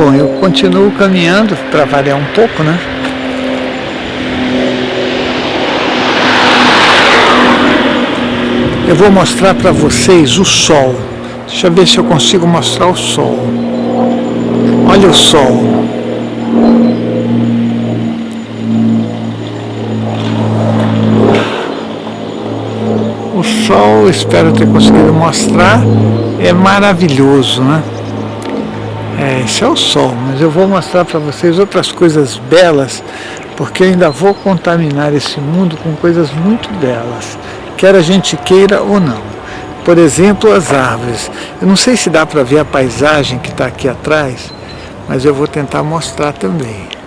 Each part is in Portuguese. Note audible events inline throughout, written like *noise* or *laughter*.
Bom, eu continuo caminhando para variar um pouco, né? Eu vou mostrar para vocês o sol. Deixa eu ver se eu consigo mostrar o sol. Olha o sol. O sol, espero ter conseguido mostrar, é maravilhoso, né? É, esse é o sol, mas eu vou mostrar para vocês outras coisas belas, porque eu ainda vou contaminar esse mundo com coisas muito belas, quer a gente queira ou não. Por exemplo, as árvores. Eu não sei se dá para ver a paisagem que está aqui atrás, mas eu vou tentar mostrar também.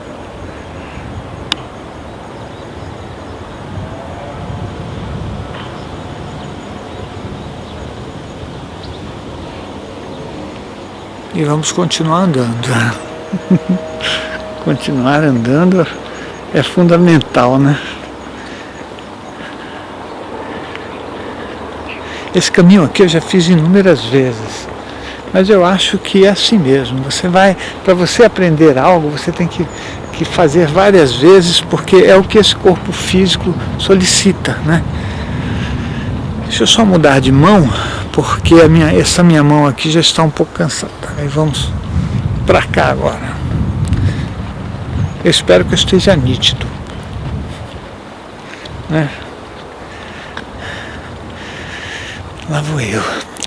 E vamos continuar andando. *laughs* continuar andando é fundamental, né? Esse caminho aqui eu já fiz inúmeras vezes, mas eu acho que é assim mesmo. Você vai, para você aprender algo, você tem que, que fazer várias vezes, porque é o que esse corpo físico solicita, né? Deixa eu só mudar de mão, porque a minha, essa minha mão aqui já está um pouco cansada. Aí vamos para cá agora. Eu espero que eu esteja nítido. Né? Lá vou eu.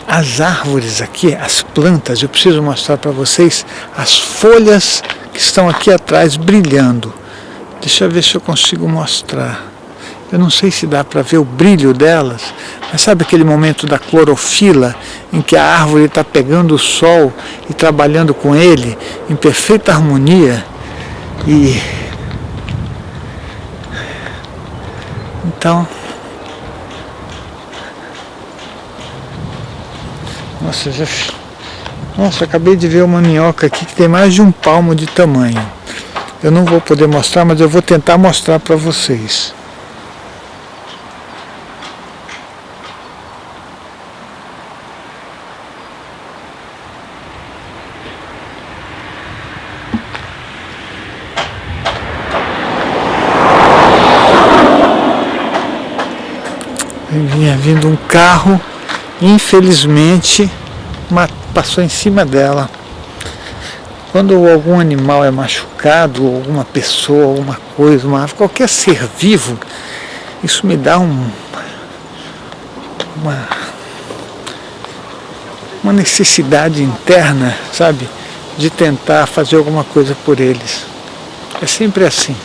As árvores aqui, as plantas, eu preciso mostrar para vocês as folhas que estão aqui atrás brilhando. Deixa eu ver se eu consigo mostrar. Eu não sei se dá para ver o brilho delas, mas sabe aquele momento da clorofila, em que a árvore está pegando o sol e trabalhando com ele em perfeita harmonia? E então, nossa, já, nossa, acabei de ver uma minhoca aqui que tem mais de um palmo de tamanho. Eu não vou poder mostrar, mas eu vou tentar mostrar para vocês. Vinha vindo um carro, infelizmente passou em cima dela. Quando algum animal é machucado, alguma pessoa, alguma coisa, uma, qualquer ser vivo, isso me dá um, uma, uma necessidade interna, sabe, de tentar fazer alguma coisa por eles. É sempre assim.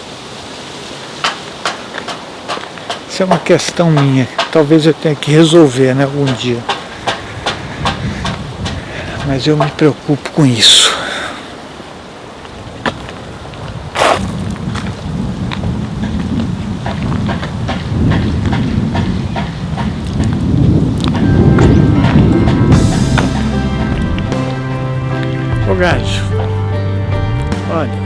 Isso é uma questão minha, talvez eu tenha que resolver né, algum dia. Mas eu me preocupo com isso. Ô gajo, olha.